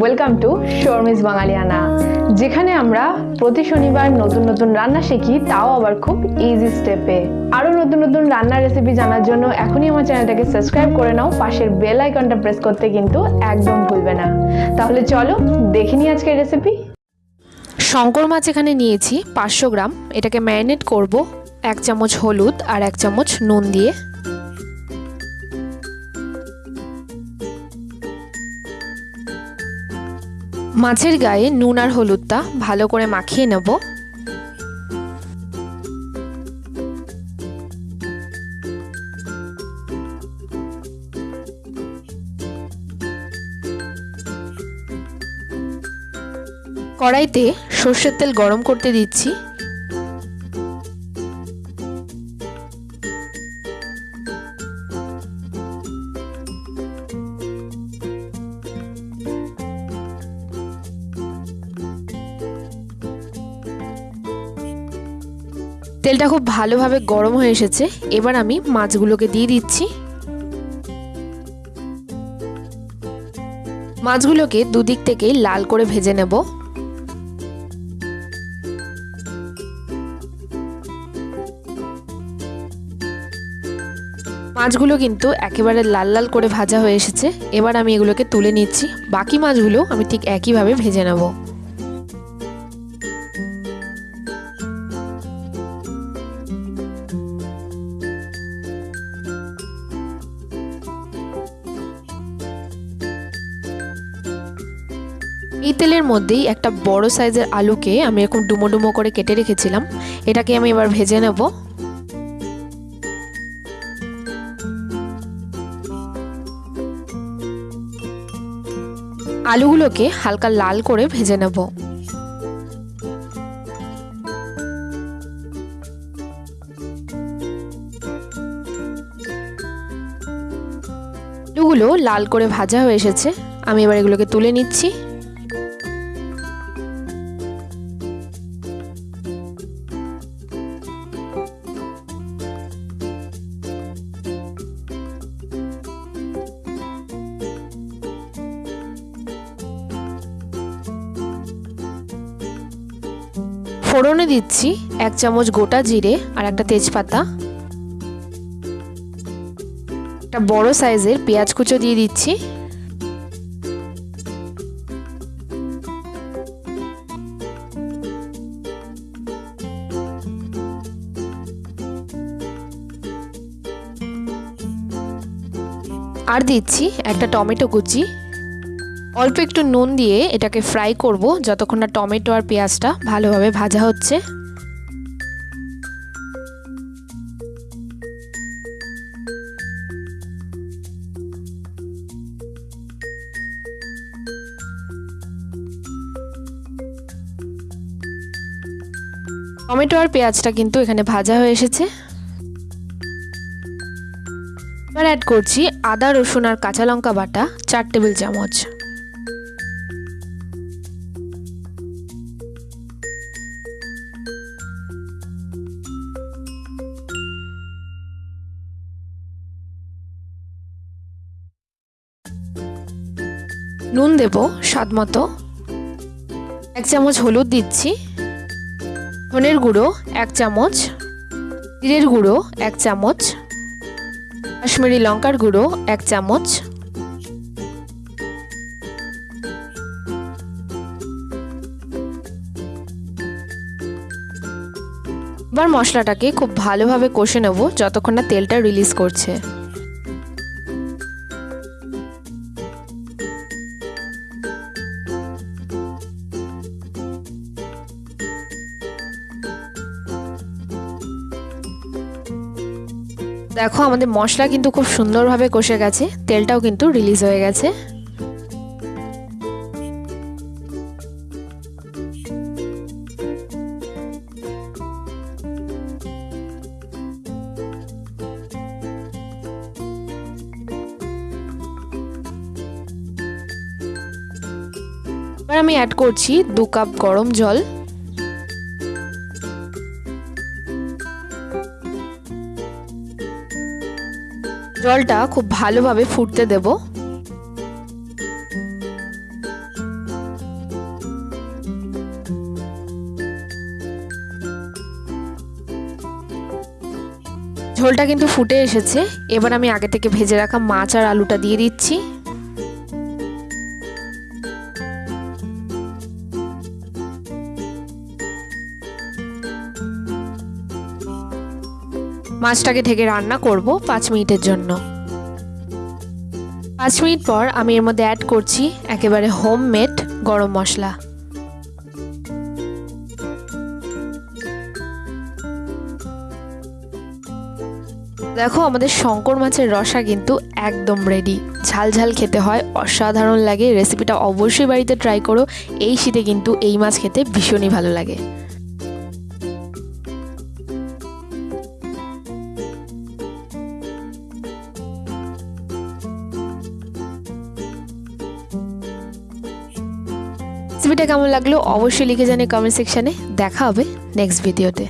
Welcome to Sharmi's বাঙালিয়ানা যেখানে আমরা প্রতি শনিবার নতুন নতুন রান্না শিখি, তাও আবার খুব ইজি স্টেপে আরও নতুন নতুন রান্নার রেসিপি জানার জন্য এখনই আমার চ্যানেলটাকে সাবস্ক্রাইব করে নাও, পাশের বেল আইকনটা প্রেস করতে কিন্তু একদম ভুলবে না। তাহলে চলো দেখে নিই আজকের রেসিপি শঙ্কর মাছ এখানে নিয়েছি পাঁচশো গ্রাম, এটাকে ম্যারিনেট করব এক চামচ হলুদ আর এক চামচ নুন দিয়ে। মাছের গায়ে নুন আর হলুদটা ভালো করে মাখিয়ে নেব। কড়াইতে সর্ষের তেল গরম করতে দিচ্ছি। তেলটা খুব ভালোভাবে গরম হয়ে এসেছে। এবার আমি মাছগুলোকে দিয়ে দিচ্ছি। মাছগুলোকে দুদিক থেকেই লাল করে ভেজে নেব। মাছগুলো কিন্তু একেবারে লাল লাল করে ভাজা হয়ে এসেছে। এবার আমি এগুলোকে তুলে নিচ্ছি। বাকি মাছগুলো আমি ঠিক একইভাবে ভেজে নেব। এই তেলের মধ্যেই একটা বড় সাইজের আলুকে আমি এরকম ডুমো ডুমো করে কেটে রেখেছিলাম। এটাকে আমি এবার ভেজে নেব। আলুগুলোকে হালকা লাল করে ভেজে নেব। আলুগুলো লাল করে ভাজা হয়ে এসেছে। আমি এবার এগুলোকে তুলে নিচ্ছি। ফোড়নে দিচ্ছি এক চামচ গোটা জিরে আর একটা তেজপাতা। একটা বড় সাইজের পেঁয়াজ কুচো দিয়ে দিচ্ছি। আর দিচ্ছি একটা টমেটো কুচি। অল্প একটু নুন দিয়ে এটাকে ফ্রাই করব যতক্ষণ না টমেটো আর পেঁয়াজটা ভালোভাবে ভাজা হচ্ছে। টমেটো আর পেঁয়াজটা কিন্তু এখানে ভাজা হয়ে এসেছে। এবার অ্যাড করছি আদা, রসুন আর কাঁচা লঙ্কা বাটা, চার টেবিল চামচ। নুন দেব, স্বাদ মতো। এক চামচ হলুদ দিচ্ছি। ধনের গুঁড়ো, এক চামচ। জিরের গুঁড়ো, এক চামচ। কাশ্মীরি লঙ্কার গুঁড়ো, এক চামচ। এবার মশলাটাকে খুব ভালোভাবে কষে নেব, যতক্ষণ না তেলটা রিলিজ করছে। দেখো, আমাদের মশলা কিন্তু খুব সুন্দরভাবে কষে গেছে। তেলটাও কিন্তু রিলিজ হয়ে গেছে। এবার আমি অ্যাড করছি দু কাপ গরম জল। জলটা খুব ভালোভাবে ফুটতে দেব। ঝোলটা কিন্তু ফুটে এসেছে। এবার আমি আগে থেকে ভেজে রাখা মাছ আর আলুটা দিয়ে দিচ্ছি। মাছটাকে ঢেকে রান্না করব পাঁচ মিনিটের জন্য। পাঁচ মিনিট পর আমি এর মধ্যে অ্যাড করছি একেবারে হোম মেড গরম মশলা। দেখো আমাদের শঙ্কর মাছের রসা কিন্তু একদম রেডি ঝাল ঝাল খেতে হয়, অসাধারণ লাগে। রেসিপিটা অবশ্যই বাড়িতে ট্রাই করো। এই শীতে কিন্তু এই মাছ খেতে ভীষণই ভালো লাগে। রেসিপিটা কেমন লাগল? অবশ্যই লিখে জানি কমেন্ট সেকশানে দেখা হবে নেক্সট ভিডিওতে